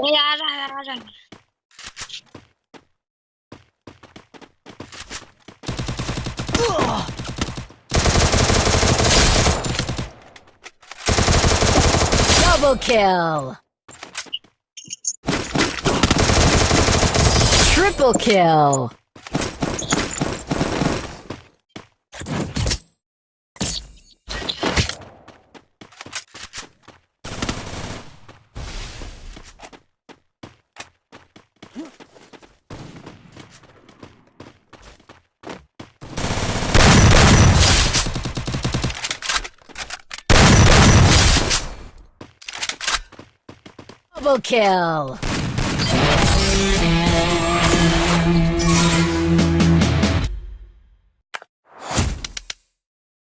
ए आ रहा है आ रहा है Double kill! Triple kill! Double kill!